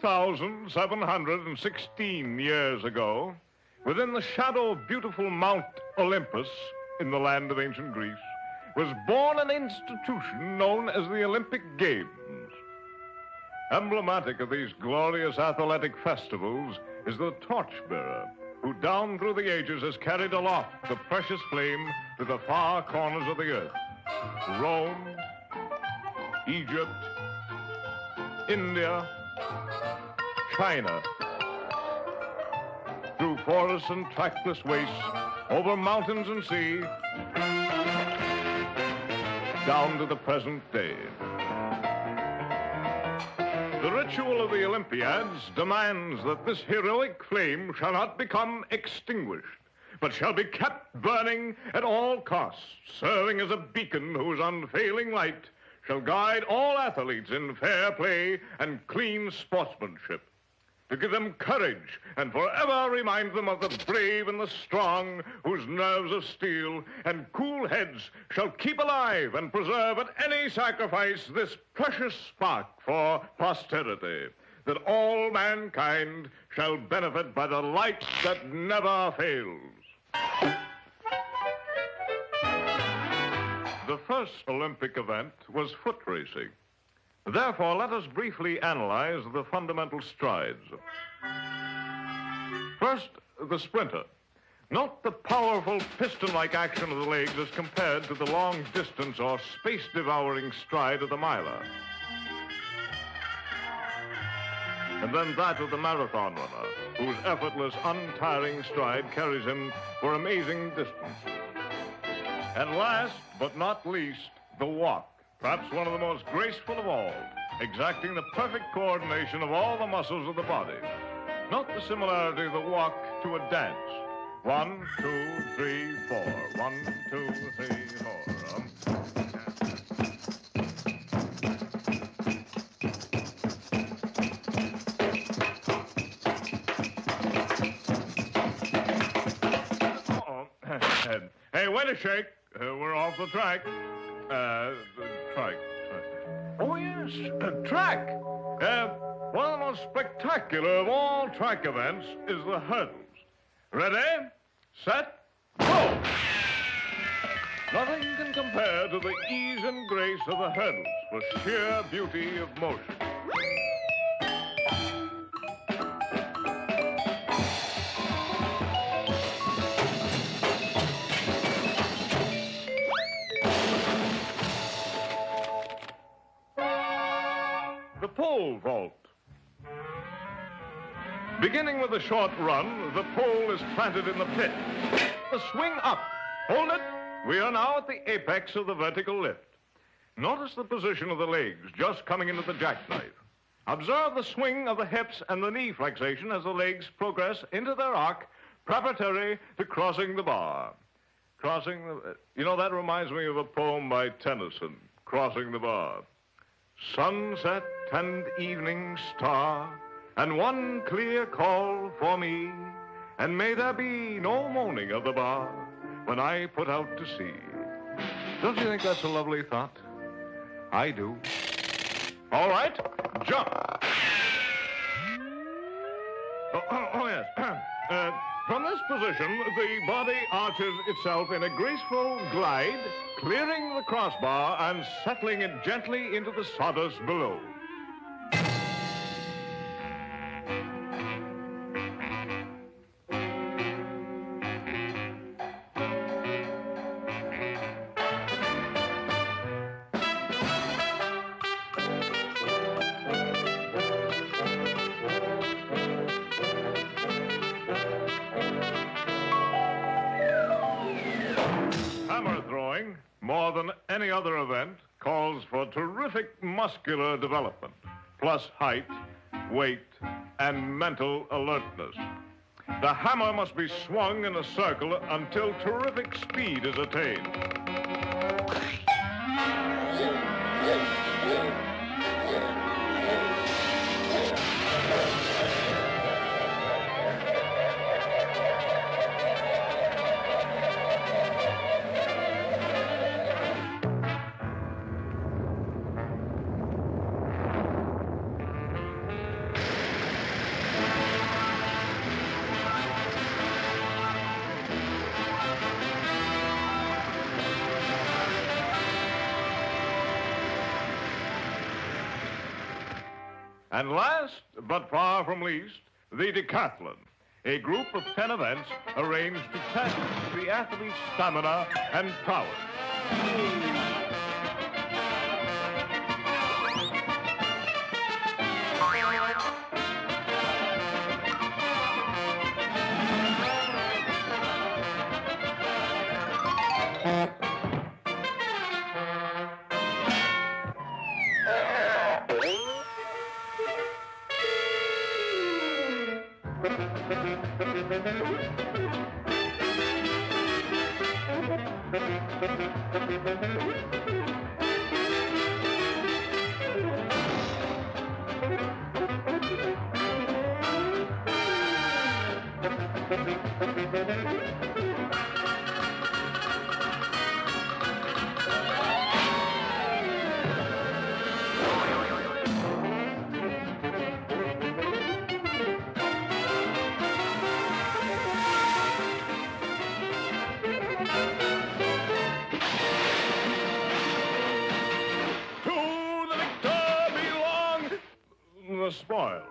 2,716 years ago, within the shadow of beautiful Mount Olympus in the land of ancient Greece, was born an institution known as the Olympic Games. Emblematic of these glorious athletic festivals is the torchbearer, who down through the ages has carried aloft the precious flame to the far corners of the earth. Rome, Egypt, India, China. Through forests and trackless wastes, over mountains and sea, down to the present day. The ritual of the Olympiads demands that this heroic flame shall not become extinguished, but shall be kept burning at all costs, serving as a beacon whose unfailing light shall guide all athletes in fair play and clean sportsmanship to give them courage and forever remind them of the brave and the strong whose nerves of steel and cool heads shall keep alive and preserve at any sacrifice this precious spark for posterity, that all mankind shall benefit by the light that never fails. First Olympic event was foot racing. Therefore, let us briefly analyze the fundamental strides. First, the sprinter. Note the powerful piston-like action of the legs as compared to the long distance or space-devouring stride of the miler. And then that of the marathon runner, whose effortless, untiring stride carries him for amazing distances. And last but not least, the walk perhaps one of the most graceful of all, exacting the perfect coordination of all the muscles of the body. Note the similarity of the walk to a dance. One, two, three, four. One, two, three, four. Um, hey, wait a shake. Uh, we're off the track. Uh, track. Oh, yes, a track. Uh, one of the most spectacular of all track events is the hurdles. Ready, set, go! Nothing can compare to the ease and grace of the hurdles for sheer beauty of motion. The pole vault. Beginning with a short run, the pole is planted in the pit. The swing up. Hold it. We are now at the apex of the vertical lift. Notice the position of the legs just coming into the jackknife. Observe the swing of the hips and the knee flexation as the legs progress into their arc preparatory to crossing the bar. Crossing the... You know, that reminds me of a poem by Tennyson, Crossing the Bar. Sunset and evening star, and one clear call for me, and may there be no moaning of the bar when I put out to sea. Don't you think that's a lovely thought? I do. All right, jump. Oh, oh, oh yes. uh, from this position, the body arches itself in a graceful glide, clearing the crossbar and settling it gently into the sawdust below. Any other event, calls for terrific muscular development, plus height, weight, and mental alertness. The hammer must be swung in a circle until terrific speed is attained. And last, but far from least, the decathlon, a group of 10 events arranged to test the athlete's stamina and prowess. To the victor belong the spoils.